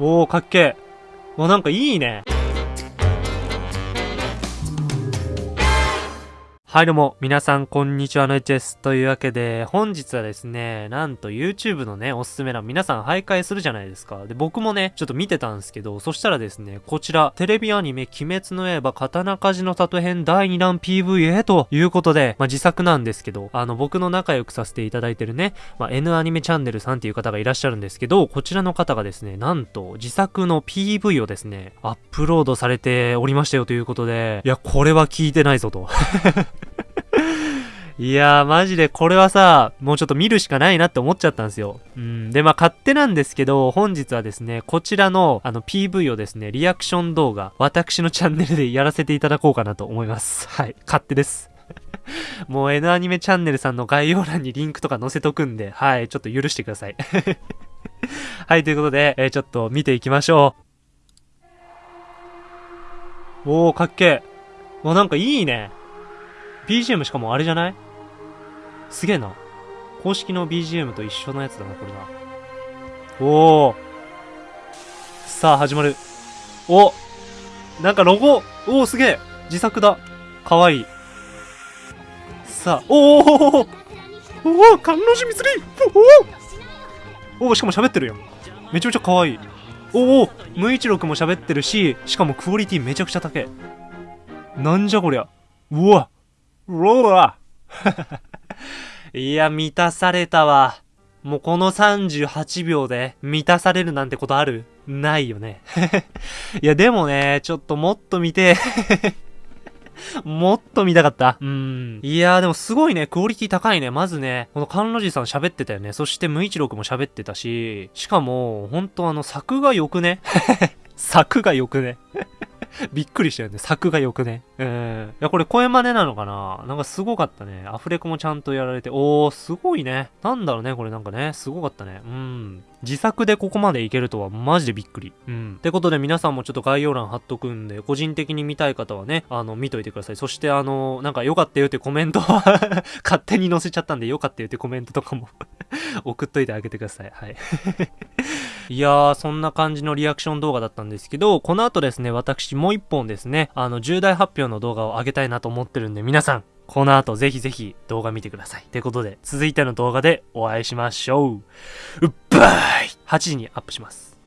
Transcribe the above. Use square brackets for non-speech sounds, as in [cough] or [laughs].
おー、かっけえ。わなんかいいね。はいどうも、皆さんこんにちは、のいちです。というわけで、本日はですね、なんと YouTube のね、おすすめ欄皆さん徘徊するじゃないですか。で、僕もね、ちょっと見てたんですけど、そしたらですね、こちら、テレビアニメ、鬼滅の刃、刀鍛冶の里編第2弾 PV へということで、まあ、自作なんですけど、あの、僕の仲良くさせていただいてるね、まあ、N アニメチャンネルさんっていう方がいらっしゃるんですけど、こちらの方がですね、なんと、自作の PV をですね、アップロードされておりましたよということで、いや、これは聞いてないぞと。[laughs] いやー、マジでこれはさ、もうちょっと見るしかないなって思っちゃったんですよ。うん。で、まあ、勝手なんですけど、本日はですね、こちらの、あの、PV をですね、リアクション動画、私のチャンネルでやらせていただこうかなと思います。[laughs] はい。勝手です。[laughs] もう N アニメチャンネルさんの概要欄にリンクとか載せとくんで、はい、ちょっと許してください。[laughs] はい、ということで、えー、ちょっと見ていきましょう。おー、かっけえ。もうなんかいいね。BGM しかもあれじゃない？すげえな。公式の BGM と一緒のやつだな、これな。おー。さあ、始まる。おなんかロゴおお、すげえ自作だ。かわいい。さあ、おおおおおお観音寺密林おおおしかも喋ってるよ。めちゃめちゃかわいい。おお無一郎くんも喋ってるし、しかもクオリティめちゃくちゃ高い。なんじゃこりゃ。うわうわ [laughs] いや、満たされたわ。もうこの38秒で満たされるなんてことある？ないよね。[laughs] いや、でもね、ちょっともっと見て [laughs] もっと見たかった。うん。いやでもすごいね、クオリティ高いね。まずね、この甘露寺さん喋ってたよね。そして無一郎も喋ってたし、しかも、ほんとあの、作が良くね作が良くね [laughs] びっくりしたよね。作が良くね。うん。いや、これ声真似なのかな？なんかすごかったね。アフレコもちゃんとやられて。おー、すごいね。なんだろうね、これなんかね。すごかったね。うん。自作でここまでいけるとはマジでびっくり。うん。ってことで皆さんもちょっと概要欄貼っとくんで、個人的に見たい方はね、あの、見といてください。そしてあの、なんか良かったよってコメントは [laughs] 勝手に載せちゃったんで良かったよってコメントとかも [laughs] 送っといてあげてください。はいいやー、そんな感じのリアクション動画だったんですけど、この後ですね、私もう一本ですね、あの、重大発表の動画を上げたいなと思ってるんで、皆さん、この後ぜひぜひ動画見てください。ということで、続いての動画でお会いしましょう。うっばーい !8 時にアップします。